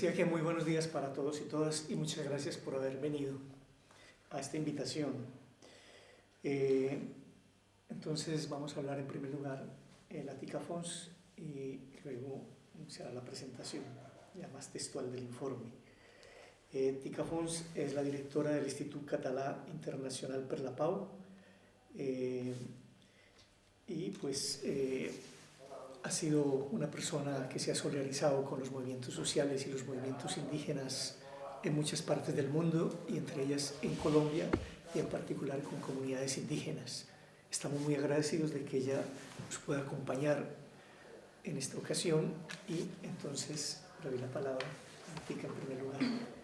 decía que muy buenos días para todos y todas y muchas gracias por haber venido a esta invitación. Eh, entonces vamos a hablar en primer lugar en la TICAFONS y luego será la presentación ya más textual del informe. Eh, Tica Fons es la directora del Instituto Català Internacional per la Pau eh, y pues eh, ha sido una persona que se ha solidarizado con los movimientos sociales y los movimientos indígenas en muchas partes del mundo y entre ellas en Colombia y en particular con comunidades indígenas. Estamos muy agradecidos de que ella nos pueda acompañar en esta ocasión y entonces le doy la palabra a Tica en primer lugar.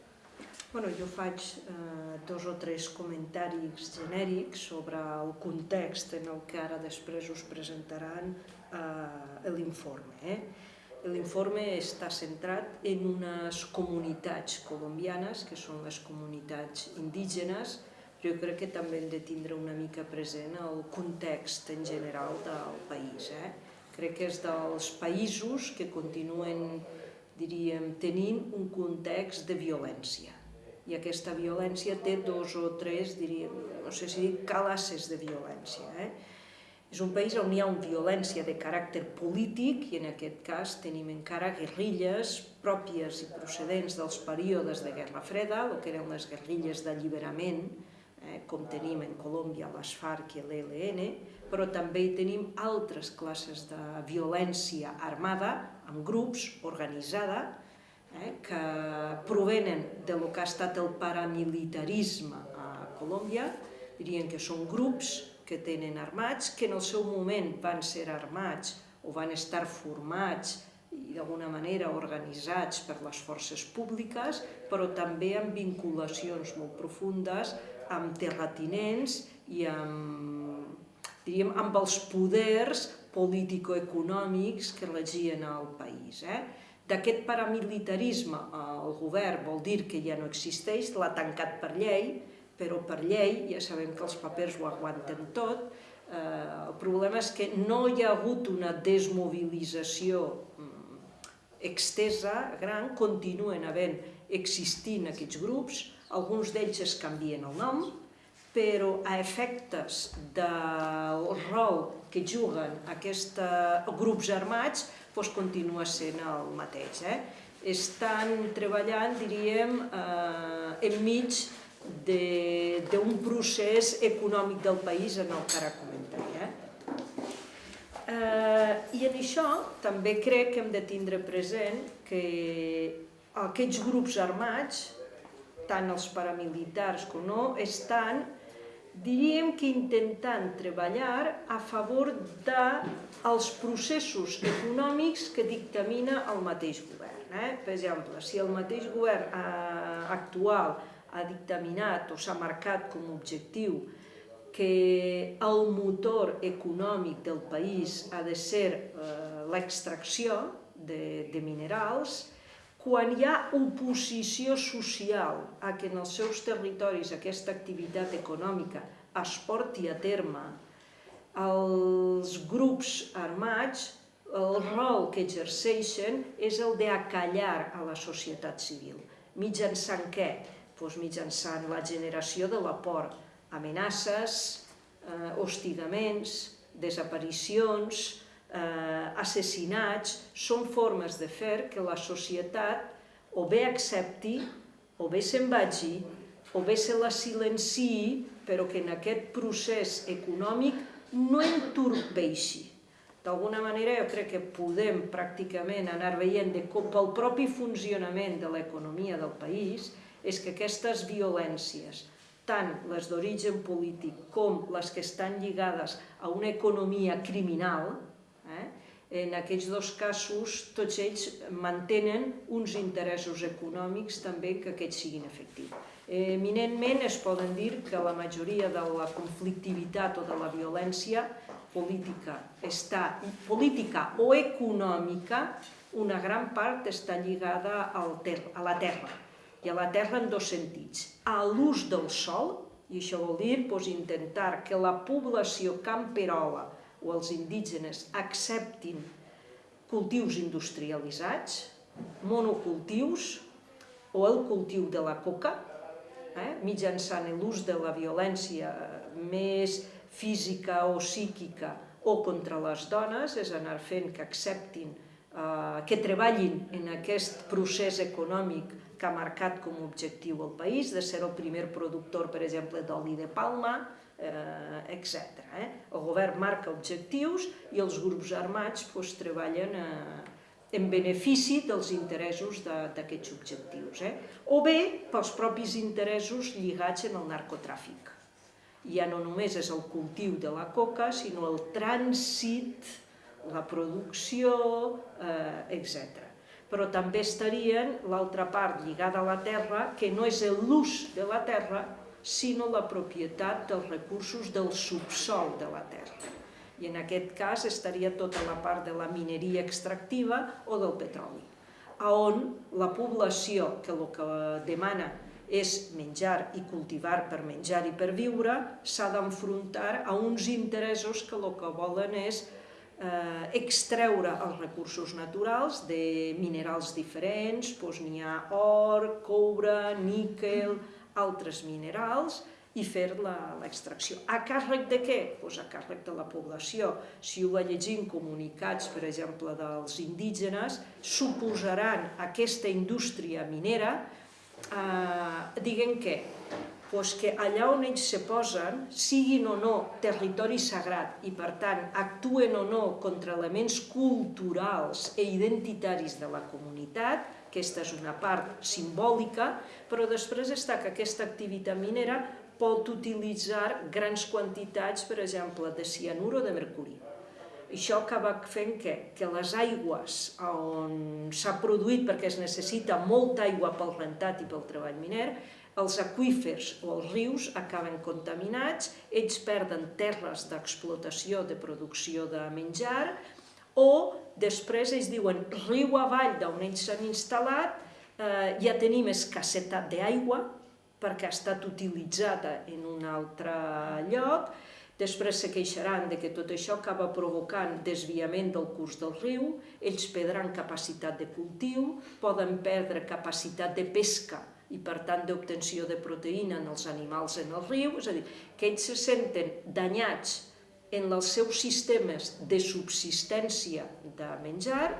Bueno, jo faig eh, dos o tres comentaris genèrics sobre el context en el que ara després us presentaran eh, l'informe. Eh? L'informe està centrat en unes comunitats colombianes, que són les comunitats indígenes, jo crec que també hem de tindre una mica present el context en general del país. Eh? Crec que és dels països que continuen, diríem, tenint un context de violència i aquesta violència té dos o tres, diríem, no sé si dic classes de violència. Eh? És un país on hi ha una violència de caràcter polític i en aquest cas tenim encara guerrilles pròpies i procedents dels períodes de Guerra Freda, el que eren les guerrilles d'alliberament, eh, com tenim en Colòmbia les FARC i l'ELN, però també hi tenim altres classes de violència armada, amb grups, organitzada, eh, que provenen de lo que ha estat el paramilitarisme a Colòmbia, dirien que són grups que tenen armats, que en el seu moment van ser armats o van estar formats i d'alguna manera organitzats per les forces públiques, però també amb vinculacions molt profundes amb terratinents i amb, diríem, amb els poders político-econòmics que regien el país. Eh? D'aquest paramilitarisme el govern vol dir que ja no existeix, l'ha tancat per llei, però per llei ja sabem que els papers ho aguanten tot. Eh, el problema és que no hi ha hagut una desmobilització mm, extesa, gran, continuen havent existint aquests grups, alguns d'ells es canvien el nom, però a efectes del rol que juguen aquests grups armats doncs continua sent el mateix. Eh? Estan treballant, diríem, eh, enmig d'un procés econòmic del país en el que ara comentaré. Eh? Eh, I en això també crec que hem de tindre present que aquests grups armats, tant els paramilitars com no, estan diríem que intentant treballar a favor dels processos econòmics que dictamina el mateix govern. Eh? Per exemple, si el mateix govern eh, actual ha dictaminat o s'ha marcat com a objectiu que el motor econòmic del país ha de ser eh, l'extracció de, de minerals, quan hi ha oposició social a que en els seus territoris aquesta activitat econòmica es porti a terme, els grups armats, el rol que exerceixen és el d'acallar a la societat civil. Mitjançant què? Doncs mitjançant la generació de la por, amenaces, eh, hostigaments, desaparicions, eh, assassinats, són formes de fer que la societat o bé accepti, o bé se'n vagi, o bé se la silenciï, però que en aquest procés econòmic no entorpeixi. D'alguna manera jo crec que podem pràcticament anar veient de com pel propi funcionament de l'economia del país és que aquestes violències, tant les d'origen polític com les que estan lligades a una economia criminal? En aquests dos casos, tots ells mantenen uns interessos econòmics també que aquests siguin efectius. Eminentment es poden dir que la majoria de la conflictivitat o de la violència política està, política o econòmica, una gran part està lligada al ter a la terra, i a la terra en dos sentits. A l'ús del sol, i això vol dir doncs, intentar que la població camperola o els indígenes acceptin cultius industrialitzats, monocultius, o el cultiu de la coca, eh, mitjançant l'ús de la violència més física o psíquica o contra les dones, és anar fent que acceptin, eh, que treballin en aquest procés econòmic que ha marcat com a objectiu el país, de ser el primer productor, per exemple, d'oli de palma, eh, etc. Eh? El govern marca objectius i els grups armats doncs, treballen eh, en benefici dels interessos d'aquests objectius. Eh? O bé pels propis interessos lligats en el narcotràfic. Ja no només és el cultiu de la coca, sinó el trànsit, la producció, eh, etc. Però també estarien l'altra part lligada a la terra, que no és l'ús de la terra, sinó la propietat dels recursos del subsol de la terra. I en aquest cas estaria tota la part de la mineria extractiva o del petroli, on la població que el que demana és menjar i cultivar per menjar i per viure, s'ha d'enfrontar a uns interessos que el que volen és eh, extreure els recursos naturals de minerals diferents, doncs n'hi ha or, coure, níquel, altres minerals i fer l'extracció. A càrrec de què? Pues a càrrec de la població. Si ho va llegint comunicats, per exemple, dels indígenes, suposaran aquesta indústria minera, eh, diguen què? Pues que allà on ells se posen, siguin o no territori sagrat i per tant actuen o no contra elements culturals e identitaris de la comunitat, aquesta és una part simbòlica, però després està que aquesta activitat minera pot utilitzar grans quantitats, per exemple, de cianur o de mercuri. Això acaba fent que, que les aigües on s'ha produït, perquè es necessita molta aigua pel rentat i pel treball miner, els aquífers o els rius acaben contaminats, ells perden terres d'explotació de producció de menjar, o després ells diuen riu avall d'on ells s'han instal·lat, eh, ja tenim escassetat d'aigua perquè ha estat utilitzada en un altre lloc, després se queixaran de que tot això acaba provocant desviament del curs del riu, ells perdran capacitat de cultiu, poden perdre capacitat de pesca i per tant d'obtenció de proteïna en els animals en el riu, és a dir, que ells se senten danyats en els seus sistemes de subsistència de menjar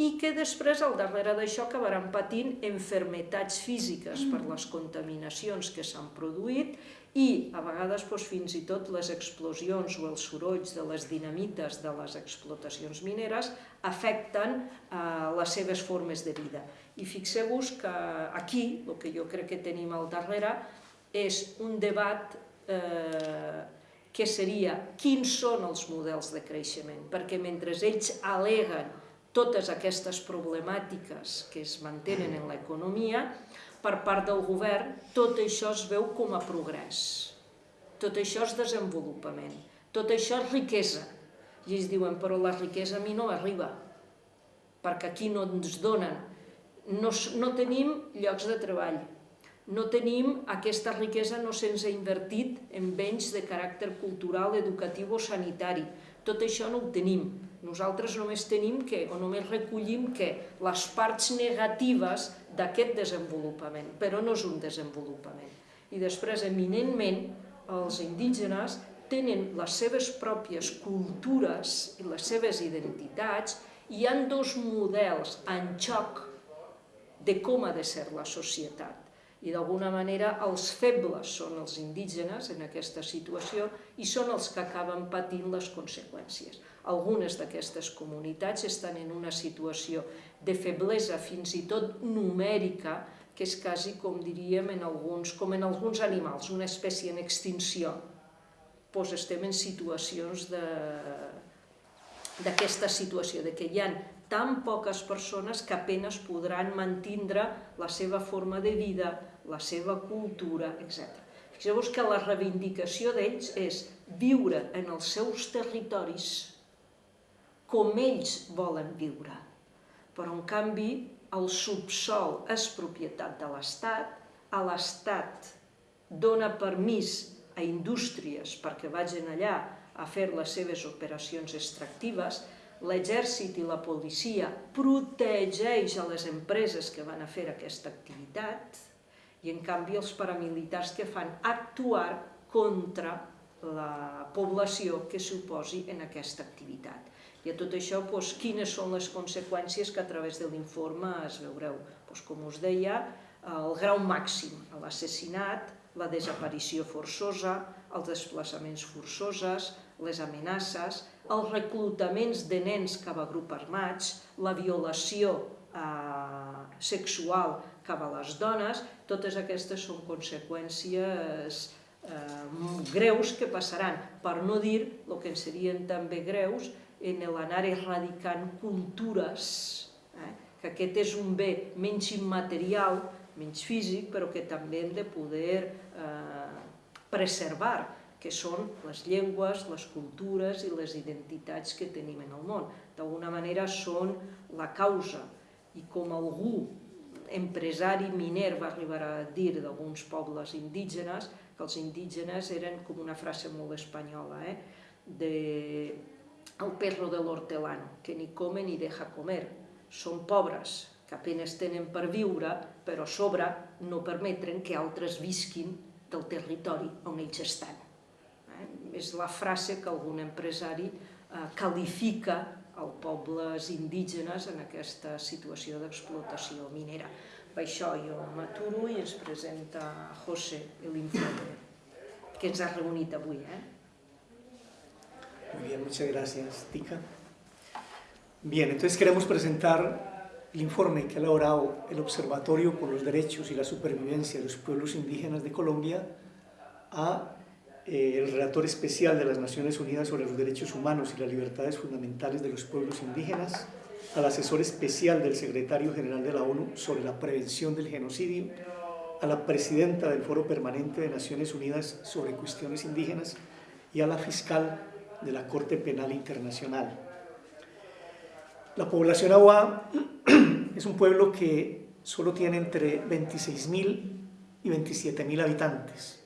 i que després, al darrere d'això, acabaran patint enfermetats físiques per les contaminacions que s'han produït i, a vegades, doncs, fins i tot les explosions o els sorolls de les dinamites de les explotacions mineres afecten eh, les seves formes de vida. I fixeu-vos que aquí, el que jo crec que tenim al darrere, és un debat eh, que seria quins són els models de creixement, perquè mentre ells aleguen totes aquestes problemàtiques que es mantenen en l'economia, per part del govern tot això es veu com a progrés, tot això és desenvolupament, tot això és riquesa. I ells diuen, però la riquesa a mi no arriba, perquè aquí no ens donen, no, no tenim llocs de treball, no tenim aquesta riquesa, no se'ns ha invertit en béns de caràcter cultural, educatiu o sanitari. Tot això no ho tenim. Nosaltres només tenim que, o només recollim que les parts negatives d'aquest desenvolupament, però no és un desenvolupament. I després, eminentment, els indígenes tenen les seves pròpies cultures i les seves identitats i hi ha dos models en xoc de com ha de ser la societat i d'alguna manera els febles són els indígenes en aquesta situació i són els que acaben patint les conseqüències. Algunes d'aquestes comunitats estan en una situació de feblesa fins i tot numèrica, que és quasi com diríem en alguns, com en alguns animals, una espècie en extinció. Doncs estem en situacions d'aquesta situació, de que hi ha tan poques persones que apenes podran mantindre la seva forma de vida, la seva cultura, etc. Fixeu-vos que la reivindicació d'ells és viure en els seus territoris com ells volen viure. Però, en canvi, el subsol és propietat de l'Estat, a l'Estat dona permís a indústries perquè vagin allà a fer les seves operacions extractives, l'exèrcit i la policia protegeix a les empreses que van a fer aquesta activitat i en canvi els paramilitars que fan actuar contra la població que s'oposi en aquesta activitat. I a tot això, doncs, quines són les conseqüències que a través de l'informe es veureu? Doncs, com us deia, el grau màxim l'assassinat, la desaparició forçosa, els desplaçaments forçoses, les amenaces, els reclutaments de nens cap a grups armats, la violació eh, sexual cap a les dones, totes aquestes són conseqüències eh, greus que passaran, per no dir el que en serien també greus en l'anar erradicant cultures, eh, que aquest és un bé menys immaterial, menys físic, però que també hem de poder eh, preservar, que són les llengües, les cultures i les identitats que tenim en el món. D'alguna manera són la causa, i com algú empresari miner va arribar a dir d'alguns pobles indígenes, que els indígenes eren com una frase molt espanyola, eh? de el perro de l'hortelano, que ni come ni deja comer. Són pobres, que apenes tenen per viure, però a sobre no permetren que altres visquin del territori on ells estan. Eh? És la frase que algun empresari eh, qualifica els pobles indígenes en aquesta situació d'explotació minera. Per això m'aturo i ens presenta José l'informe que ens ha reunit avui. Eh? Muy bien, muchas gracias, Tica. Bien, entonces queremos presentar el informe que ha elaborado el Observatorio por los Derechos y la Supervivencia de los Pueblos Indígenas de Colombia a eh, el relator especial de las Naciones Unidas sobre los Derechos Humanos y las Libertades Fundamentales de los Pueblos Indígenas, al asesor especial del secretario general de la ONU sobre la prevención del genocidio, a la presidenta del Foro Permanente de Naciones Unidas sobre cuestiones indígenas y a la fiscal de la Corte Penal Internacional. La población agua es un pueblo que solo tiene entre 26.000 y 27.000 habitantes.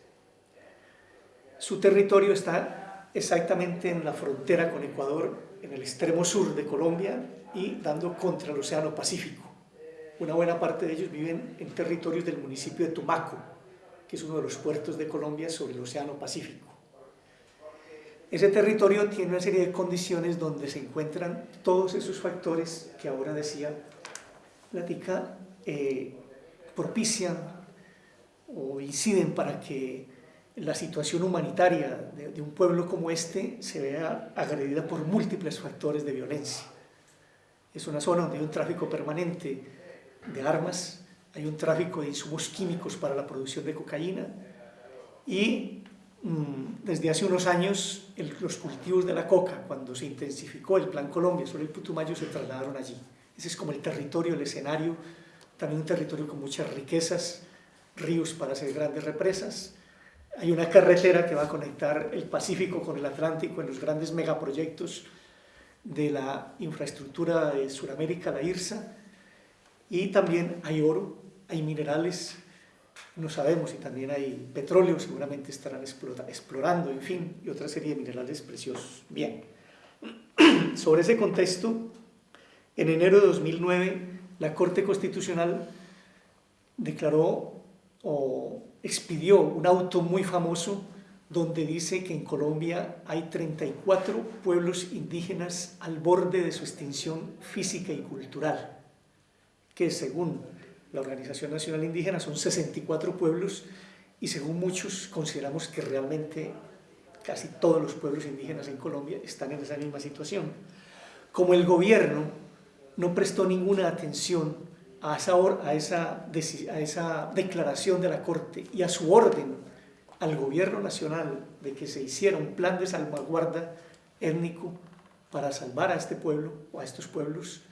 Su territorio está exactamente en la frontera con Ecuador, en el extremo sur de Colombia y dando contra el Océano Pacífico. Una buena parte de ellos viven en territorios del municipio de Tumaco, que es uno de los puertos de Colombia sobre el Océano Pacífico. Ese territorio tiene una serie de condiciones donde se encuentran todos esos factores que ahora decía Platica, eh, propician o inciden para que la situación humanitaria de, un pueblo como este se vea agredida por múltiples factores de violencia. Es una zona donde hay un tráfico permanente de armas, hay un tráfico de insumos químicos para la producción de cocaína y mmm, desde hace unos años los cultivos de la coca, cuando se intensificó el Plan Colombia sobre el Putumayo, se trasladaron allí. Ese es como el territorio, el escenario, también un territorio con muchas riquezas, ríos para hacer grandes represas, hay una carretera que va a conectar el Pacífico con el Atlántico en los grandes megaproyectos de la infraestructura de Sudamérica, la IRSA, y también hay oro, hay minerales, no sabemos, y también hay petróleo, seguramente estarán explorando, en fin, y otra serie de minerales preciosos. Bien, sobre ese contexto, en enero de 2009, la Corte Constitucional declaró o expidió un auto muy famoso donde dice que en Colombia hay 34 pueblos indígenas al borde de su extinción física y cultural, que según la Organización Nacional Indígena son 64 pueblos y según muchos consideramos que realmente casi todos los pueblos indígenas en Colombia están en esa misma situación. Como el gobierno no prestó ninguna atención a esa, a, esa, a esa declaración de la Corte y a su orden al gobierno nacional de que se hiciera un plan de salvaguarda étnico para salvar a este pueblo o a estos pueblos.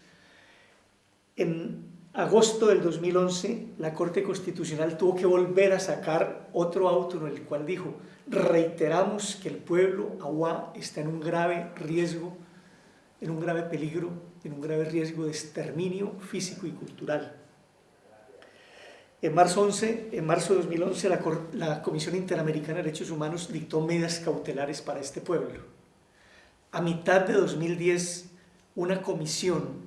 En agosto del 2011 la Corte Constitucional tuvo que volver a sacar otro auto en el cual dijo reiteramos que el pueblo agua está en un grave riesgo, en un grave peligro en un grave riesgo de exterminio físico y cultural. En marzo, 11, en marzo de 2011 la, la Comisión Interamericana de Derechos Humanos dictó medidas cautelares para este pueblo. A mitad de 2010 una comisión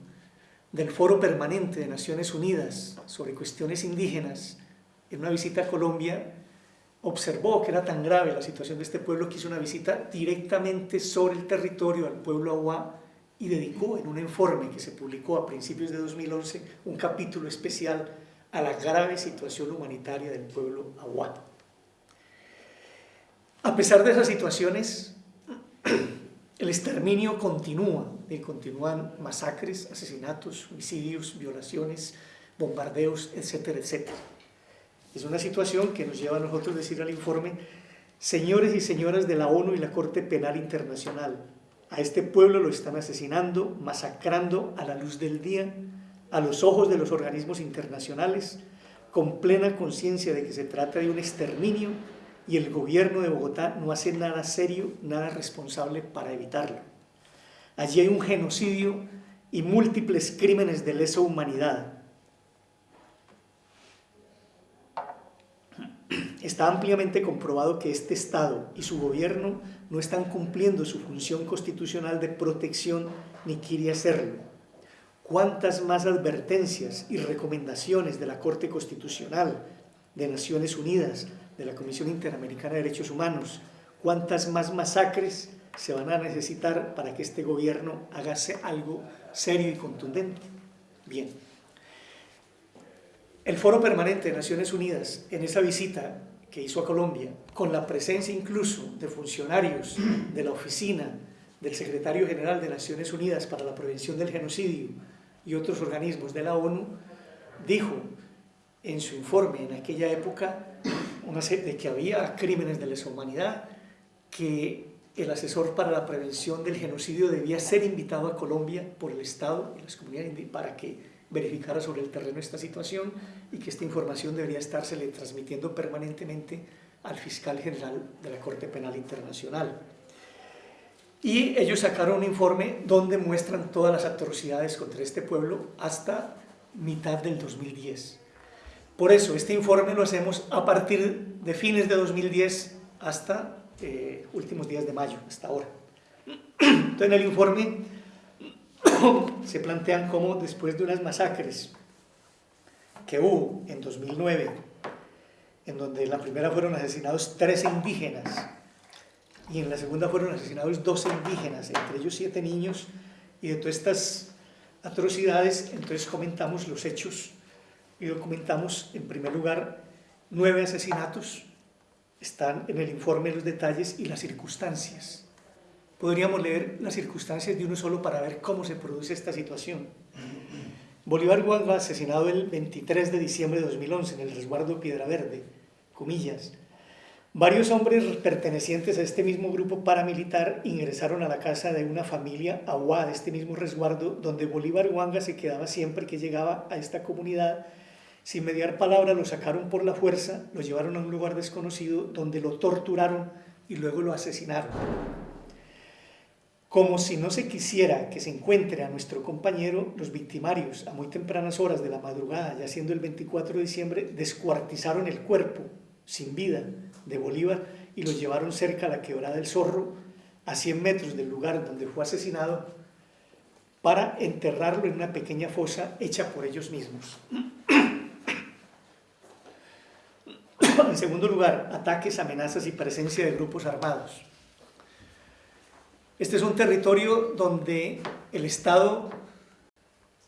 del Foro Permanente de Naciones Unidas sobre cuestiones indígenas, en una visita a Colombia, observó que era tan grave la situación de este pueblo que hizo una visita directamente sobre el territorio al pueblo Aguá y dedicó en un informe que se publicó a principios de 2011 un capítulo especial a la grave situación humanitaria del pueblo Aguá. A pesar de esas situaciones, el exterminio continúa, y continúan masacres, asesinatos, homicidios, violaciones, bombardeos, etcétera, etcétera. Es una situación que nos lleva a nosotros decir al informe, señores y señoras de la ONU y la Corte Penal Internacional, a este pueblo lo están asesinando, masacrando a la luz del día, a los ojos de los organismos internacionales, con plena conciencia de que se trata de un exterminio y el gobierno de Bogotá no hace nada serio, nada responsable para evitarlo. Allí hay un genocidio y múltiples crímenes de lesa humanidad. Está ampliamente comprobado que este Estado y su gobierno no están cumpliendo su función constitucional de protección ni quiere hacerlo. ¿Cuántas más advertencias y recomendaciones de la Corte Constitucional, de Naciones Unidas, de la Comisión Interamericana de Derechos Humanos, cuántas más masacres se van a necesitar para que este gobierno hagase algo serio y contundente. Bien. El Foro Permanente de Naciones Unidas, en esa visita que hizo a Colombia, con la presencia incluso de funcionarios de la oficina del secretario general de Naciones Unidas para la Prevención del Genocidio y otros organismos de la ONU, dijo en su informe en aquella época una de que había crímenes de lesa humanidad, que el asesor para la prevención del genocidio debía ser invitado a Colombia por el Estado y las comunidades para que verificara sobre el terreno esta situación y que esta información debería estársele transmitiendo permanentemente al fiscal general de la Corte Penal Internacional. Y ellos sacaron un informe donde muestran todas las atrocidades contra este pueblo hasta mitad del 2010. Por eso, este informe lo hacemos a partir de fines de 2010 hasta eh, últimos días de mayo, hasta ahora. Entonces, en el informe se plantean cómo después de unas masacres que hubo en 2009, en donde en la primera fueron asesinados 13 indígenas y en la segunda fueron asesinados 12 indígenas, entre ellos 7 niños, y de todas estas atrocidades, entonces comentamos los hechos y documentamos en primer lugar nueve asesinatos, están en el informe los detalles y las circunstancias. Podríamos leer las circunstancias de uno solo para ver cómo se produce esta situación. Bolívar Guanga, asesinado el 23 de diciembre de 2011 en el resguardo Piedra Verde, comillas. Varios hombres pertenecientes a este mismo grupo paramilitar ingresaron a la casa de una familia aguá de este mismo resguardo, donde Bolívar Guanga se quedaba siempre que llegaba a esta comunidad sin mediar palabra lo sacaron por la fuerza, lo llevaron a un lugar desconocido donde lo torturaron y luego lo asesinaron. Como si no se quisiera que se encuentre a nuestro compañero, los victimarios a muy tempranas horas de la madrugada, ya siendo el 24 de diciembre, descuartizaron el cuerpo sin vida de Bolívar y lo llevaron cerca a la quebrada del Zorro, a 100 metros del lugar donde fue asesinado, para enterrarlo en una pequeña fosa hecha por ellos mismos. En segundo lugar, ataques, amenazas y presencia de grupos armados. Este es un territorio donde el Estado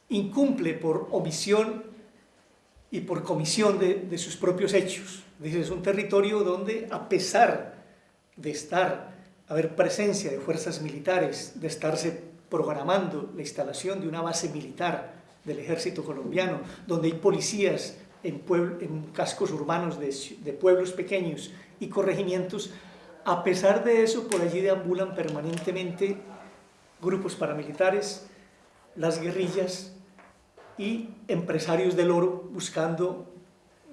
incumple por omisión y por comisión de, sus propios hechos. Es un territorio donde, a pesar de estar, haber presencia de fuerzas militares, de estarse programando la instalación de una base militar del ejército colombiano, donde hay policías en, cascos urbanos de pueblos pequeños y corregimientos, a pesar de eso, por allí deambulan permanentemente grupos paramilitares, las guerrillas y empresarios del oro buscando,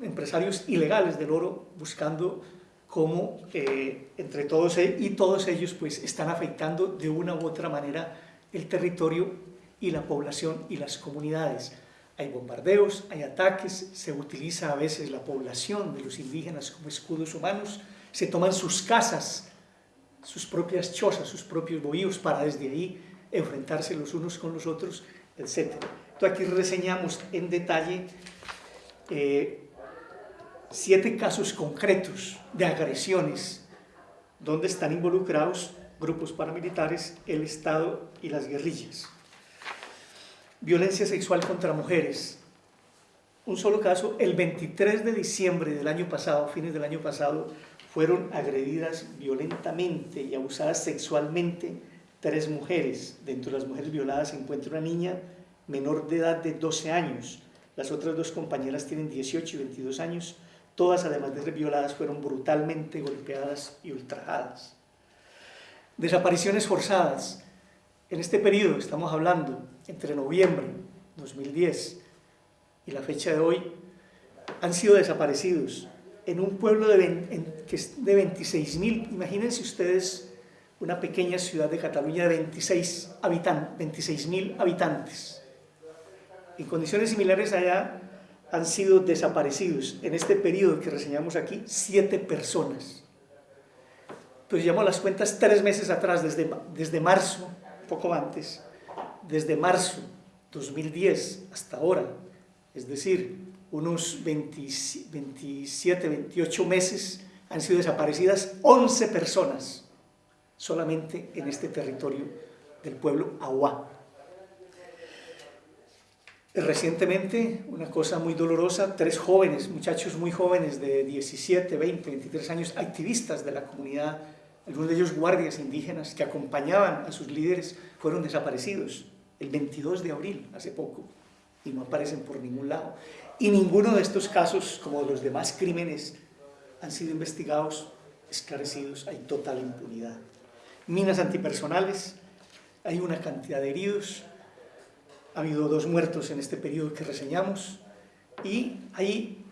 empresarios ilegales del oro buscando cómo eh, entre todos e, y todos ellos pues están afectando de una u otra manera el territorio y la población y las comunidades. Hay bombardeos, hay ataques, se utiliza a veces la población de los indígenas como escudos humanos, se toman sus casas, sus propias chozas, sus propios bohíos para desde ahí enfrentarse los unos con los otros, etc. Entonces aquí reseñamos en detalle eh, siete casos concretos de agresiones donde están involucrados grupos paramilitares, el Estado y las guerrillas. Violencia sexual contra mujeres. Un solo caso, el 23 de diciembre del año pasado, fines del año pasado, fueron agredidas violentamente y abusadas sexualmente tres mujeres. Dentro de las mujeres violadas se encuentra una niña menor de edad de 12 años. Las otras dos compañeras tienen 18 y 22 años. Todas, además de ser violadas, fueron brutalmente golpeadas y ultrajadas. Desapariciones forzadas. En este periodo, estamos hablando entre noviembre 2010 y la fecha de hoy, han sido desaparecidos en un pueblo de, de 26.000, imagínense ustedes una pequeña ciudad de Cataluña de 26 habitantes, 26.000 habitantes. En condiciones similares allá han sido desaparecidos en este periodo que reseñamos aquí siete personas. Pues llamo las cuentas tres meses atrás, desde, desde marzo, poco antes, desde marzo 2010 hasta ahora, es decir, unos 27, 28 meses han sido desaparecidas 11 personas solamente en este territorio del pueblo Aguá. Recientemente, una cosa muy dolorosa, tres jóvenes, muchachos muy jóvenes de 17, 20, 23 años, activistas de la comunidad, algunos de ellos guardias indígenas que acompañaban a sus líderes, fueron desaparecidos el 22 de abril, hace poco, y no aparecen por ningún lado. Y ninguno de estos casos, como los demás crímenes, han sido investigados, esclarecidos, hay total impunidad. Minas antipersonales, hay una cantidad de heridos, ha habido dos muertos en este periodo que reseñamos, y ahí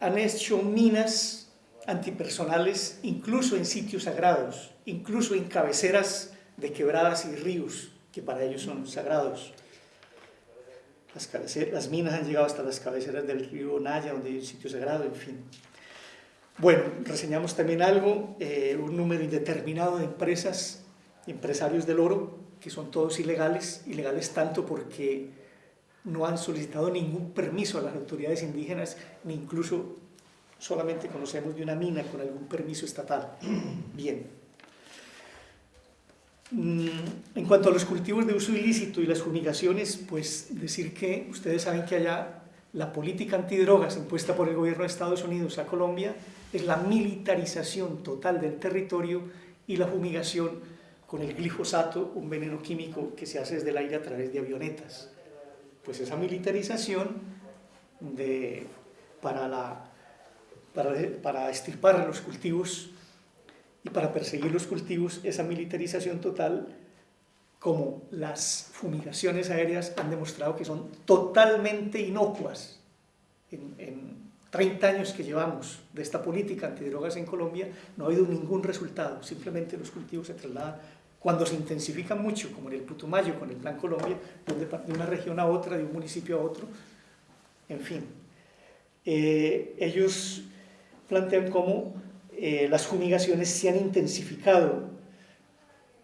han hecho minas antipersonales incluso en sitios sagrados, incluso en cabeceras de quebradas y ríos, que para ellos son sagrados. Las, minas han llegado hasta las cabeceras del río Naya, donde hay un sitio sagrado, en fin. Bueno, reseñamos también algo, eh, un número indeterminado de empresas, empresarios del oro, que son todos ilegales, ilegales tanto porque no han solicitado ningún permiso a las autoridades indígenas, ni incluso solamente conocemos de una mina con algún permiso estatal. Bien. Mm, en cuanto a los cultivos de uso ilícito y las fumigaciones, pues decir que ustedes saben que allá la política antidrogas impuesta por el gobierno de Estados Unidos a Colombia es la militarización total del territorio y la fumigación con el glifosato, un veneno químico que se hace desde el aire a través de avionetas. Pues esa militarización de, para, la, para, para estirpar los cultivos y para perseguir los cultivos, esa militarización total, como las fumigaciones aéreas han demostrado que son totalmente inocuas. En, en 30 años que llevamos de esta política antidrogas en Colombia, no ha habido ningún resultado, simplemente los cultivos se trasladan cuando se intensifican mucho, como en el Putumayo con el Plan Colombia, de una región a otra, de un municipio a otro, en fin. Eh, ellos plantean cómo eh, las fumigaciones se han intensificado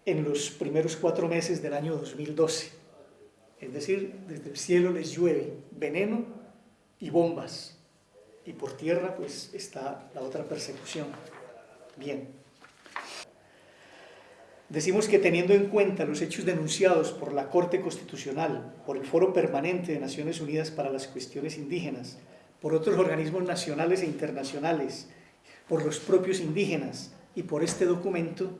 en los primeros cuatro meses del año 2012. Es decir, desde el cielo les llueve veneno y bombas. Y por tierra pues está la otra persecución. Bien. Decimos que teniendo en cuenta los hechos denunciados por la Corte Constitucional, por el Foro Permanente de Naciones Unidas para las Cuestiones Indígenas, por otros organismos nacionales e internacionales, por los propios indígenas y por este documento,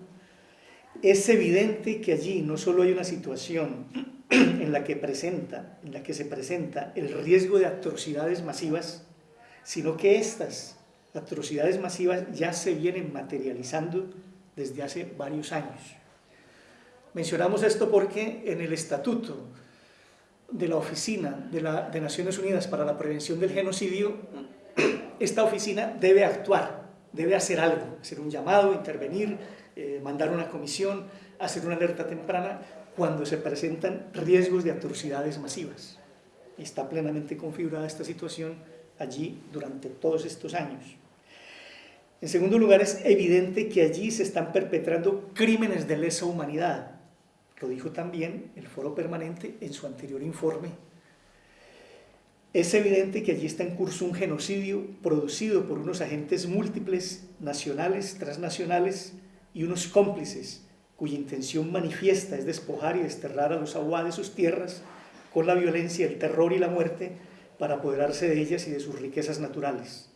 es evidente que allí no solo hay una situación en la que, presenta, en la que se presenta el riesgo de atrocidades masivas, sino que estas atrocidades masivas ya se vienen materializando desde hace varios años. Mencionamos esto porque en el estatuto de la Oficina de, la, de Naciones Unidas para la Prevención del Genocidio, esta oficina debe actuar debe hacer algo, hacer un llamado, intervenir, eh, mandar una comisión, hacer una alerta temprana cuando se presentan riesgos de atrocidades masivas. Está plenamente configurada esta situación allí durante todos estos años. En segundo lugar, es evidente que allí se están perpetrando crímenes de lesa humanidad, lo dijo también el foro permanente en su anterior informe. Es evidente que allí está en curso un genocidio producido por unos agentes múltiples, nacionales, transnacionales y unos cómplices, cuya intención manifiesta es despojar y desterrar a los aguas de sus tierras con la violencia, el terror y la muerte para apoderarse de ellas y de sus riquezas naturales.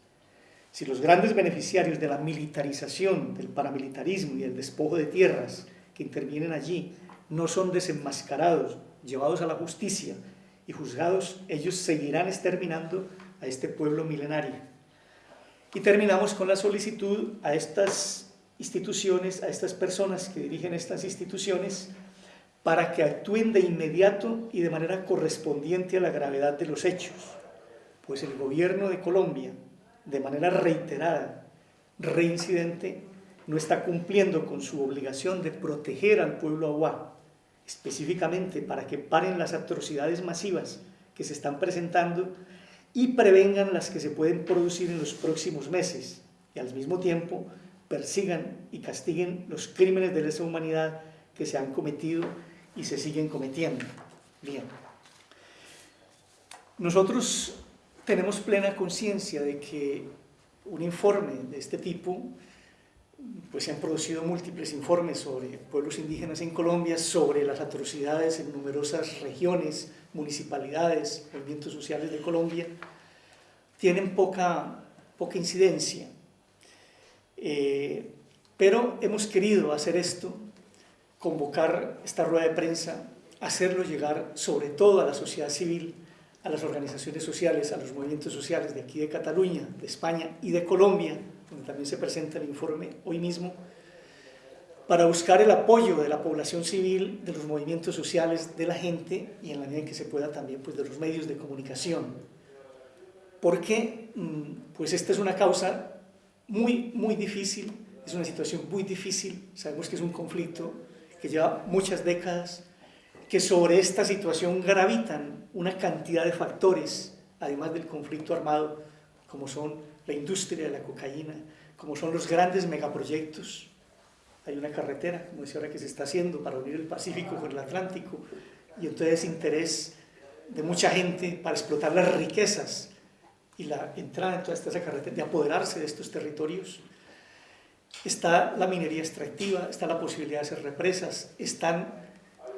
Si los grandes beneficiarios de la militarización, del paramilitarismo y del despojo de tierras que intervienen allí no son desenmascarados, llevados a la justicia y juzgados, ellos seguirán exterminando a este pueblo milenario. Y terminamos con la solicitud a estas instituciones, a estas personas que dirigen estas instituciones, para que actúen de inmediato y de manera correspondiente a la gravedad de los hechos, pues el gobierno de Colombia, de manera reiterada, reincidente, no está cumpliendo con su obligación de proteger al pueblo aguá, específicamente para que paren las atrocidades masivas que se están presentando y prevengan las que se pueden producir en los próximos meses y al mismo tiempo persigan y castiguen los crímenes de lesa humanidad que se han cometido y se siguen cometiendo. Bien. Nosotros tenemos plena conciencia de que un informe de este tipo, pues se han producido múltiples informes sobre pueblos indígenas en Colombia, sobre las atrocidades en numerosas regiones, municipalidades, movimientos sociales de Colombia, tienen poca, poca incidencia. Eh, pero hemos querido hacer esto, convocar esta rueda de prensa, hacerlo llegar sobre todo a la sociedad civil, a las organizaciones sociales, a los movimientos sociales de aquí de Cataluña, de España y de Colombia, donde también se presenta el informe hoy mismo, para buscar el apoyo de la población civil, de los movimientos sociales, de la gente y en la medida en que se pueda también pues, de los medios de comunicación. Porque mm, pues esta es una causa muy, muy difícil, es una situación muy difícil, sabemos que es un conflicto que lleva muchas décadas, que sobre esta situación gravitan una cantidad de factores, además del conflicto armado, como son la industria de la cocaína, como son los grandes megaproyectos. Hay una carretera, como decía ahora, que se está haciendo para unir el Pacífico con el Atlántico, y entonces interés de mucha gente para explotar las riquezas y la entrada en toda esta carretera, de apoderarse de estos territorios. Está la minería extractiva, está la posibilidad de hacer represas, están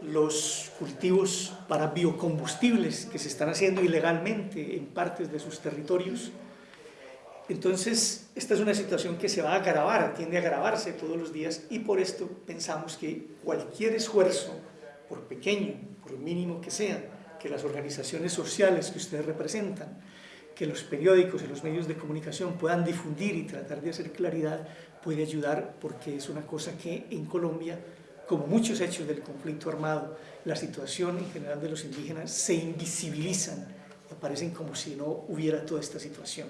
los cultivos para biocombustibles que se están haciendo ilegalmente en partes de sus territorios. Entonces, esta es una situación que se va a agravar, tiende a agravarse todos los días y por esto pensamos que cualquier esfuerzo, por pequeño, por mínimo que sea, que las organizaciones sociales que ustedes representan, que los periódicos y los medios de comunicación puedan difundir y tratar de hacer claridad, puede ayudar porque es una cosa que en Colombia como muchos hechos del conflicto armado, la situación en general de los indígenas se invisibilizan, aparecen como si no hubiera toda esta situación.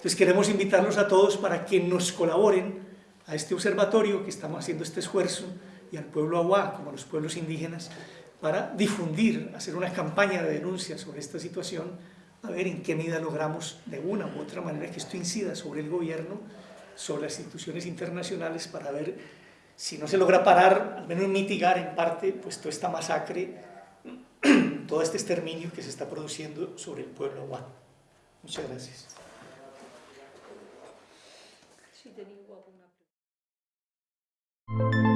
Entonces queremos invitarlos a todos para que nos colaboren a este observatorio que estamos haciendo este esfuerzo y al pueblo aguá, como a los pueblos indígenas, para difundir, hacer una campaña de denuncia sobre esta situación, a ver en qué medida logramos de una u otra manera que esto incida sobre el gobierno, sobre las instituciones internacionales para ver si no se logra parar, al menos mitigar en parte pues, toda esta masacre, todo este exterminio que se está produciendo sobre el pueblo aguano. Muchas gracias. Si